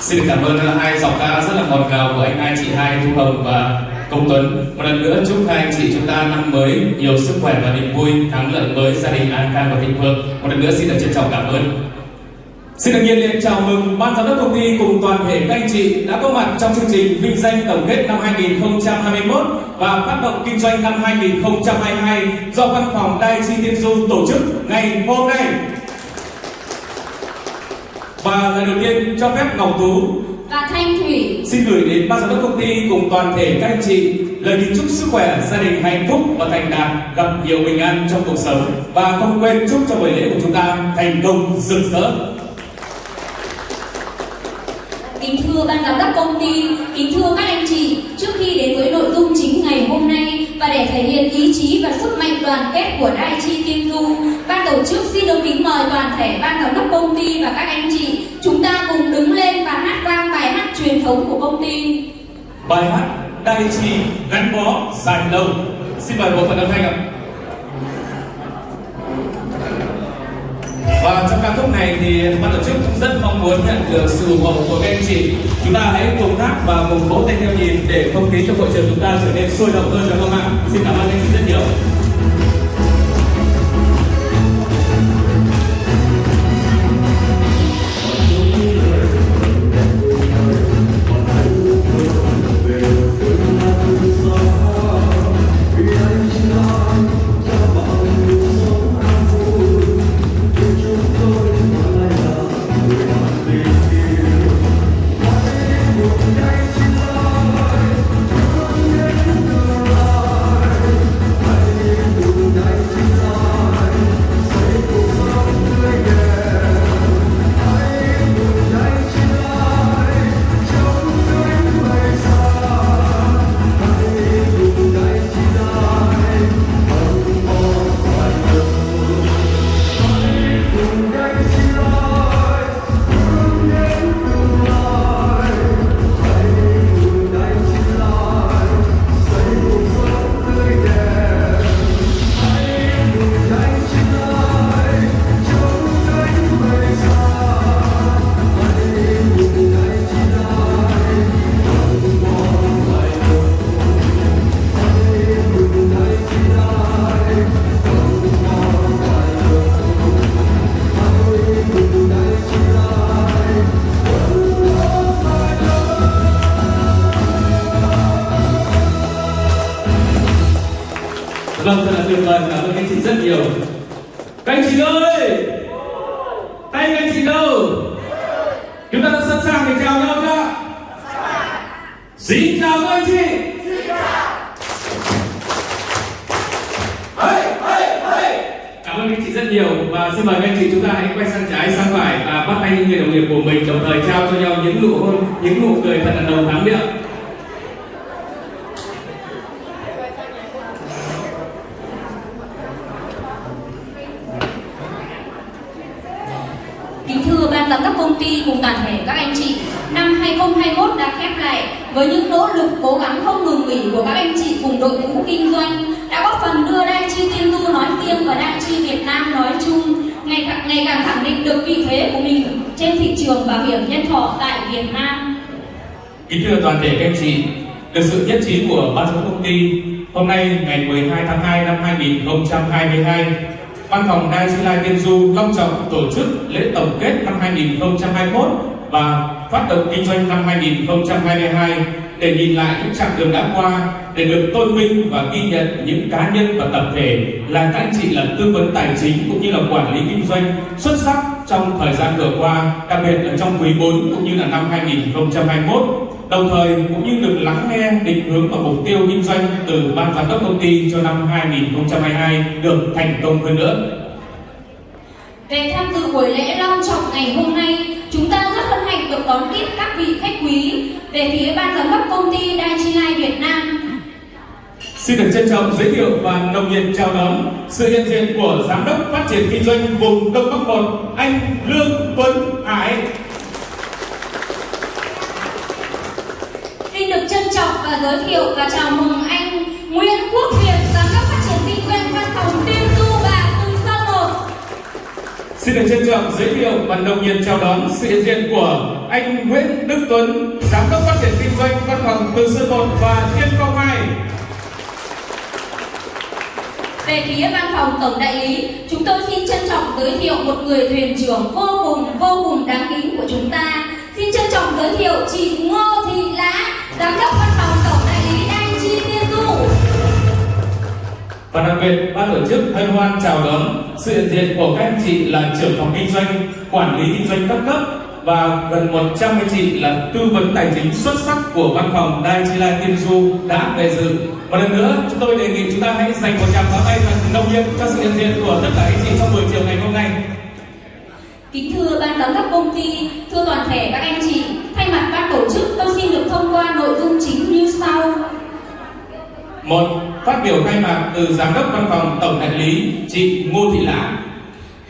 Xin cảm ơn hai giọng ca rất là ngọt ngào của anh hai chị hai Thu Hồng và Công Tuấn. Một lần nữa chúc hai anh chị chúng ta năm mới nhiều sức khỏe và niềm vui, thắng lợi mới, gia đình an khang và thịnh vượng. Một lần nữa xin được trân trọng cảm ơn. Xin được nhiệt liệt chào mừng ban giám đốc công ty cùng toàn thể các anh chị đã có mặt trong chương trình vinh danh tổng kết năm 2021 và phát động kinh doanh năm 2022 do văn phòng dai Chi Tiên Du tổ chức ngày hôm nay. Và lời đầu tiên cho phép Ngọc Tú. Và Thanh Thủy. Xin gửi đến ban giám đốc công ty cùng toàn thể các anh chị lời kính chúc sức khỏe, gia đình hạnh phúc và thành đạt, gặp nhiều bình an trong cuộc sống. Và không quên chúc cho buổi lễ của chúng ta thành công rực rỡ. Kính thưa ban giám đốc công ty, kính thưa các anh chị, trước khi đến với nội dung chính ngày hôm nay và để thể hiện ý chí và sức mạnh đoàn kết của Đai Chi Kim Du, ban tổ chức xin được kính mời toàn thể ban giám đốc công ty và các anh chị chúng ta cùng đứng lên và hát vang bài hát truyền thống của công ty. Bài hát Đai Chi gắn bó dài lâu. Xin mời bộ phận âm thanh ạ. Lúc này thì ban tổ chức cũng rất mong muốn nhận được sự ủng hộ của các anh chị. Chúng ta hãy cùng hát và cùng vỗ tay theo nhịp để không khí trong hội trường chúng ta trở nên sôi động hơn, được không ạ? Xin cảm ơn anh chị rất nhiều. Các anh chị ơi! Tay các anh chị đâu? Chúng ta đã sẵn sàng để chào nhau chưa? Xin chào các anh chị! Hey, hey, hey. Cảm ơn các anh chị rất nhiều và xin mời các anh chị chúng ta hãy quay sang trái sang phải và bắt tay những người đồng nghiệp của mình đồng thời trao cho nhau những nụ hôn, những nụ cười thật là nồng thắm miệng. Kính thưa ban giám đốc công ty cùng toàn thể các anh chị, năm 2021 đã khép lại với những nỗ lực cố gắng không ngừng nghỉ của các anh chị cùng đội ngũ kinh doanh đã góp phần đưa Đại Chi Tiên Du nói riêng và Đại Chi Việt Nam nói chung ngày càng, ngày càng khẳng định được vị thế của mình trên thị trường bảo hiểm nhân thọ tại Việt Nam. Kính thưa toàn thể các anh chị, được sự nhất trí của ban giám đốc công ty, hôm nay ngày 12 tháng 2 năm 2022, Văn phòng Đai Chi Lai Tiên Du long trọng tổ chức lễ tổng kết năm 2021 và phát động kinh doanh năm 2022 để nhìn lại những chặng đường đã qua, để được tôn vinh và ghi nhận những cá nhân và tập thể là các anh chị là tư vấn tài chính cũng như là quản lý kinh doanh xuất sắc trong thời gian vừa qua, đặc biệt là trong quý 4 cũng như là năm 2021 đồng thời cũng như được lắng nghe định hướng và mục tiêu kinh doanh từ ban giám đốc công ty cho năm 2022 được thành công hơn nữa. Về tham dự buổi lễ long trọng ngày hôm nay, chúng ta rất hân hạnh được đón tiếp các vị khách quý về phía ban giám đốc công ty Đai Chi Lai Việt Nam. Xin được trân trọng giới thiệu và nồng nhiệt chào đón sự hiện diện của giám đốc phát triển kinh doanh vùng Đông Bắc 1 anh Lương Tuấn Hải. Xin được trân trọng và giới thiệu và chào mừng anh Nguyễn Quốc Việt, giám đốc phát triển kinh doanh văn phòng Tiên Du và Từ Sơn 1. Xin được trân trọng giới thiệu và nồng nhiệt chào đón sự hiện diện của anh Nguyễn Đức Tuấn, Giám đốc phát triển kinh doanh văn phòng Từ Sơn 1 và Tiên Phong 2. Về phía văn phòng tổng đại lý, chúng tôi xin trân trọng giới thiệu một người thuyền trưởng vô cùng vô cùng đáng kính của chúng ta. Xin trân trọng giới thiệu chị Ngô Và đặc biệt, ban tổ chức hân hoan chào đón sự hiện diện của các anh chị là trưởng phòng kinh doanh, quản lý kinh doanh các cấp và gần 100 anh chị là tư vấn tài chính xuất sắc của văn phòng Dai Chi Lai Tiên Du đã về dự. Một lần nữa, chúng tôi đề nghị chúng ta hãy dành một tràng pháo tay thật nồng nhiệt cho sự hiện diện của tất cả anh chị trong buổi chiều ngày hôm nay. Kính thưa ban giám đốc công ty, thưa toàn thể các anh chị, thay mặt ban tổ chức tôi xin được thông qua nội dung chính như sau. Một, phát biểu khai mạc từ giám đốc văn phòng tổng đại lý chị Ngô Thị Lã.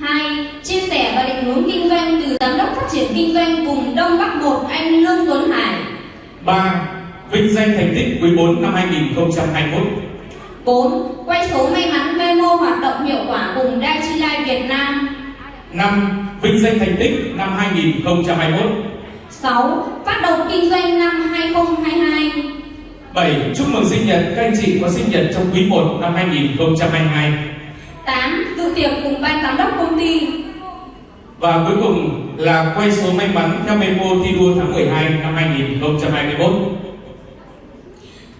Hai, chia sẻ và định hướng kinh doanh từ giám đốc phát triển kinh doanh vùng Đông Bắc 1 anh Lương Tuấn Hải. 3. Vinh danh thành tích quý 4 năm 2021. 4. Quay số may mắn memo hoạt động hiệu quả cùng Dai Chi Life Việt Nam. 5. Vinh danh thành tích năm 2021. 6. Phát động kinh doanh năm 2022. 7. Chúc mừng sinh nhật các anh chị có sinh nhật trong quý 1 năm 2022. 8. Dự tiệc cùng ban giám đốc công ty. Và cuối cùng là quay số may mắn theo memo thi đua tháng 12 năm 2021.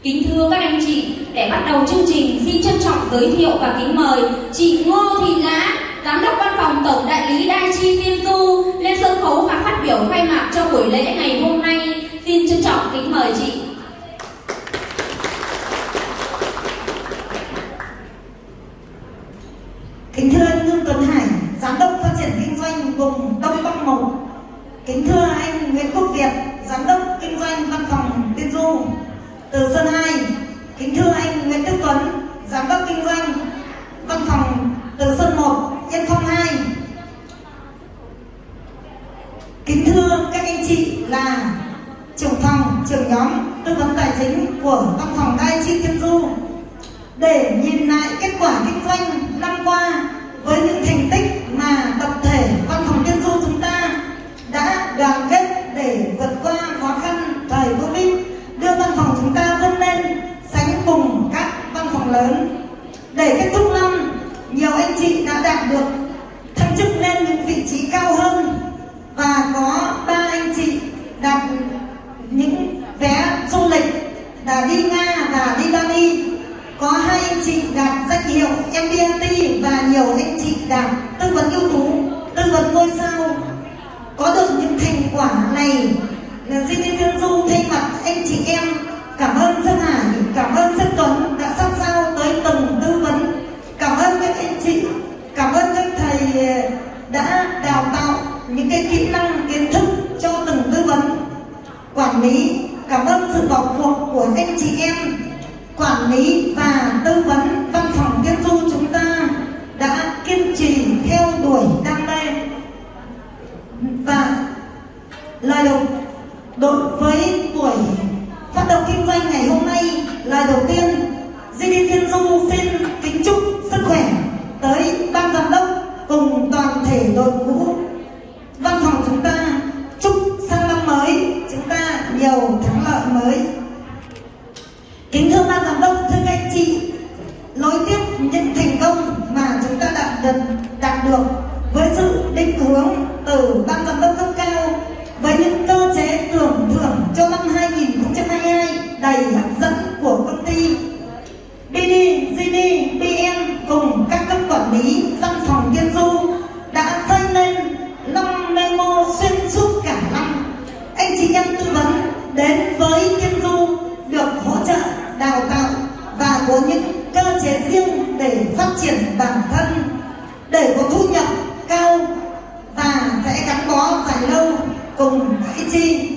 Kính thưa các anh chị, để bắt đầu chương trình, xin trân trọng giới thiệu và kính mời chị Ngô Thị Lã, Giám đốc Văn phòng Tổng Đại lý Đai Chi Tiên Du lên sân khấu và phát biểu khai mạc cho buổi lễ ngày hôm nay. Xin trân trọng kính mời chị. Kính thưa anh Lương Tuấn Hải, Giám đốc phát triển kinh doanh vùng Đông Bắc một Kính thưa anh Nguyễn Quốc Việt, Giám đốc kinh doanh văn phòng Tiên Du. Từ Sơn 2 Kính thưa anh Nguyễn Đức Tuấn, Giám đốc kinh doanh văn phòng Từ Sơn 1, Yên Phong 2 Kính thưa các anh chị là trưởng phòng, trưởng nhóm tư vấn tài chính của văn phòng đại Chi Tiên Du. Để nhìn lại kết quả kinh doanh năm qua với những để kết thúc năm nhiều anh chị đã đạt được thăng chức lên những vị trí cao hơn và có ba anh chị đạt những vé du lịch đã đi Nga và đi Bali có hai anh chị đạt danh hiệu MBNT và nhiều anh chị đạt tư vấn ưu tú tư vấn ngôi sao có được những thành quả này là Di Tiên Thiên Du thay mặt anh chị em cảm ơn Sơn Hải cảm ơn Sơn Tuấn đã sát sao tới từng tư vấn cảm ơn các anh chị cảm ơn các thầy đã đào tạo những cái kỹ năng kiến thức cho từng tư vấn quản lý, cảm ơn sự vào cuộc của anh chị em quản lý và tư vấn văn phòng tiên du chúng ban giám đốc, thưa các anh chị, nối tiếp những thành công mà chúng ta đạt được, đạt được với sự định hướng từ ban giám đốc cấp cao với những cơ chế tưởng thưởng cho năm 2022 đầy hạnh lâu cùng chi.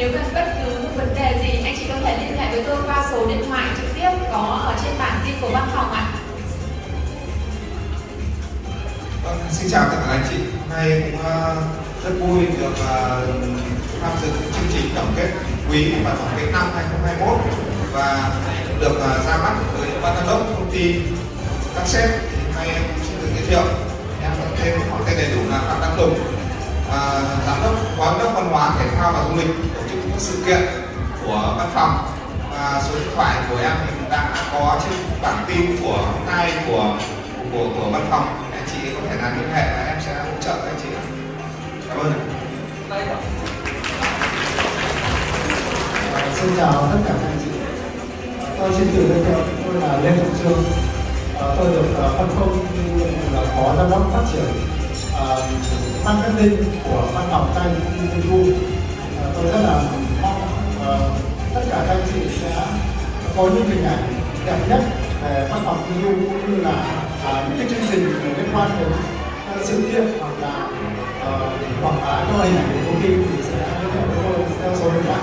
Nếu cần bất cứ một vấn đề gì anh chị có thể liên hệ với tôi qua số điện thoại trực tiếp có ở trên bản tin của văn phòng ạ Vâng, xin chào tất cả anh chị. Hôm nay cũng uh, rất vui được uh, tham dự chương trình tổng kết quý và tổng kết năm 2021 và được uh, ra mắt với ban giám đốc công ty các sếp. Thì Hôm nay em cũng xin được giới thiệu. Em có thêm họ tên đầy đủ là Phạm Đăng Tùng, giám đốc phó giám đốc văn hóa thể thao và du lịch tổ sự kiện của văn phòng. Và số điện thoại của em thì đã có trên bản tin của hôm nay của của của văn phòng anh chị có thể là liên hệ và em sẽ hỗ trợ anh chị cảm ơn. À, Xin chào tất cả các anh chị. Tôi xin tự giới thiệu, tôi là Lê Trọng Trương. À, Tôi được ờ, phân công là ờ, phó giám đốc phát triển à, marketing của văn phòng tay Tiên Tôi rất là tất cả các anh chị sẽ có những hình ảnh đẹp nhất về văn phòng Thi Du cũng như là à, những cái chương trình liên quan đến các sự kiện hoặc là ờ, quảng bá cho hình ảnh của công ty thì sẽ liên hệ với tôi theo số điện thoại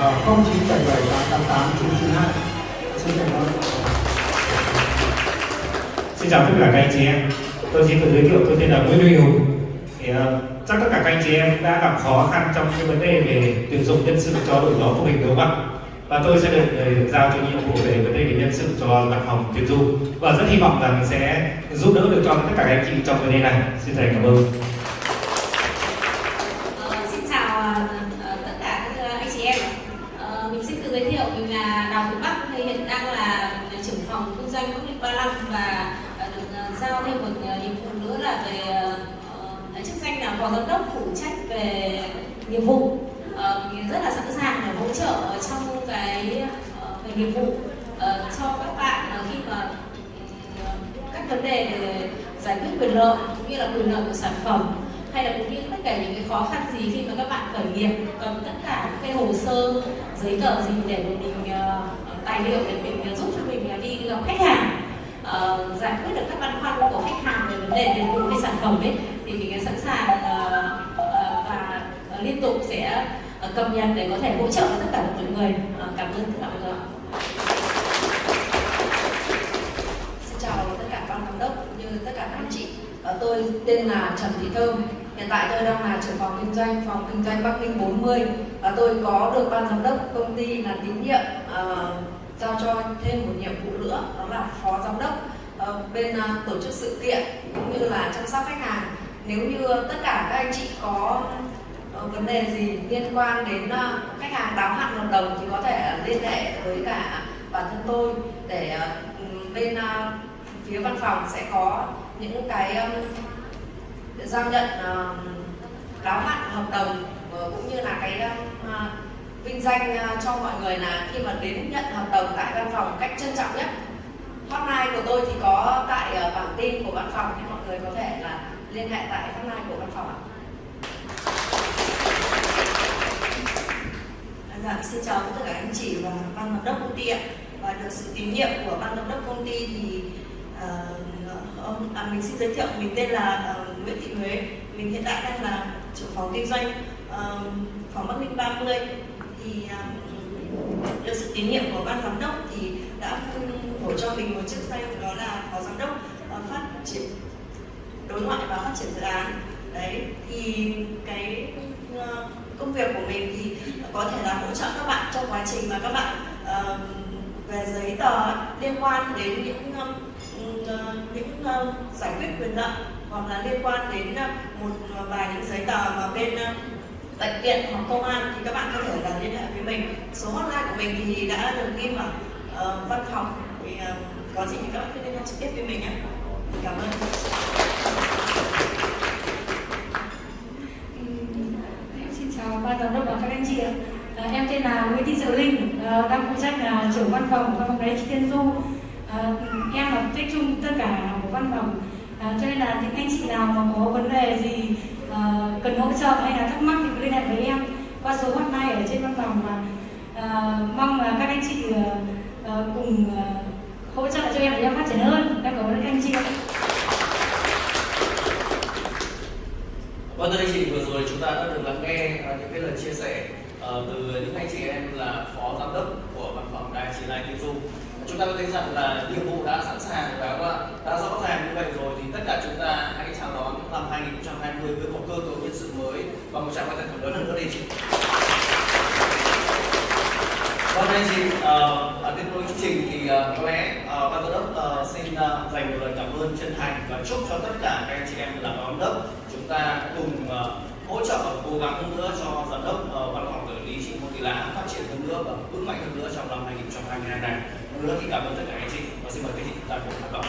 Ờ, 0977 888 992 xin cảm ơn Xin chào tất cả các anh chị em. Tôi xin tự giới thiệu tôi tên là Nguyễn Huy Hùng. Thì uh, chắc tất cả các anh chị em đã gặp khó khăn trong cái vấn đề về tuyển dụng nhân sự cho đội nhóm của mình đúng không ạ? Và tôi sẽ được, ờ, giao cho nhiệm vụ về vấn đề về nhân sự cho văn phòng tuyển dụng và rất hy vọng rằng sẽ giúp đỡ được cho tất cả các anh chị trong vấn đề này. Xin thầy cảm ơn. Ờ, xin chào ờ, ờ, tất cả các anh chị em. Ờ, mình xin tự giới thiệu mình là Đào Thị Bắc thì hiện đang là trưởng phòng kinh doanh công nghiệp 35 và ờ, được ờ, giao thêm một ờ, nhiệm vụ nữa là về ờ, ờ, chức danh là phó giám đốc phụ trách về nghiệp vụ. Ờ, mình rất là sẵn sàng để hỗ trợ trong cái ờ, về nghiệp vụ uh, cho các bạn uh, khi mà uh, các vấn đề về giải quyết quyền lợi cũng như là quyền lợi của sản phẩm hay là cũng như tất cả những cái khó khăn gì khi mà các bạn khởi nghiệp cần tất cả những cái hồ sơ giấy tờ gì để mình uh, tài liệu để mình giúp cho mình đi gặp khách hàng uh, giải quyết được các băn khoăn của khách hàng về vấn đề về vụ cái sản phẩm ấy tục sẽ ờ, cập nhật để có thể hỗ trợ tất cả mọi người. Ờ, cảm ơn tất cả mọi người xin chào tất cả ban giám đốc như tất cả các anh chị. Ờ, tôi tên là Trần Thị Thơm. Hiện tại tôi đang là trưởng phòng kinh doanh phòng kinh doanh Bắc Ninh 40 và tôi có được ban giám đốc công ty là tín nhiệm uh, giao cho thêm một nhiệm vụ nữa đó là phó giám đốc uh, bên uh, tổ chức sự kiện cũng như là chăm sóc khách hàng. Nếu như tất cả các anh chị có vấn đề gì liên quan đến uh, khách hàng đáo hạn hợp đồng thì có thể liên hệ với cả bản thân tôi để uh, bên uh, phía văn phòng sẽ có những cái um, giao nhận uh, đáo hạn hợp đồng uh, cũng như là cái uh, vinh danh uh, cho mọi người là khi mà đến nhận hợp đồng tại văn phòng cách trân trọng nhất hotline của tôi thì có tại uh, bảng tin của văn phòng thì mọi người có thể là liên hệ tại hotline của văn phòng ạ. Dạ, xin chào tất cả anh chị và ban giám đốc công ty ạ. Và được sự tín nhiệm của ban giám đốc công ty thì uh, à, mình xin giới thiệu mình tên là uh, Nguyễn Thị Huế. Mình hiện tại đang là trưởng phòng kinh doanh uh, phòng Bắc Ninh 30 thì uh, được sự tín nhiệm của ban giám đốc thì đã bổ cho mình một chức danh đó là phó giám đốc uh, phát triển đối ngoại và phát triển dự án. Đấy thì cái uh, công việc của mình thì có thể là hỗ trợ các bạn trong quá trình mà các bạn uh, về giấy tờ liên quan đến những uh, những uh, giải quyết quyền lợi hoặc là liên quan đến một ờ, vài những giấy tờ mà bên bệnh viện hoặc công an thì các bạn có thể là liên hệ với mình. Số hotline của mình thì đã được ghi ở uh, ờ, văn phòng thì uh, có gì thì các bạn cứ liên hệ trực tiếp với mình nhé. Cảm ơn em xin chào ban giám đốc và các anh chị ạ à, em tên là Nguyễn Thị Diệu Linh. À, đang phụ trách là trưởng văn phòng văn phòng đấy chị Tiên Du à, ờ, em là trách chung tất cả của văn phòng. À, cho nên là những anh chị nào mà có vấn đề gì à, cần hỗ trợ hay là thắc mắc thì cứ liên hệ với em qua số hotline ở trên văn phòng và à, mong là các anh chị à, cùng à, hỗ trợ cho em để em phát triển hơn. Em cảm ơn các anh chị ạ. Vâng thưa anh chị, vừa rồi chúng ta đã được lắng nghe những cái lời chia sẻ uh, từ những anh chị em là phó giám đốc của văn phòng đài chỉ lai tiêu du chúng ta có thấy rằng là nhiệm vụ đã sẵn sàng và đã, đã rõ ràng như vậy rồi thì tất cả chúng ta hãy chào đón năm 2020 với một cơ cấu nhân sự mới và một tràng tay thật lớn hơn nữa đi chị. Vâng anh chị, ờ, ở tiếp nối chương trình thì ờ, có lẽ ban giám đốc xin dành một lời cảm ơn chân thành và chúc cho tất cả các anh chị em là giám đốc. Chúng ta cùng uh, hỗ trợ và cố gắng hơn nữa cho giám đốc văn phòng là phát triển hơn nữa và vững mạnh hơn nữa trong năm 2022 này. Một lần nữa thì cảm ơn tất cả anh chị và xin mời các chị ta cùng hoạt động.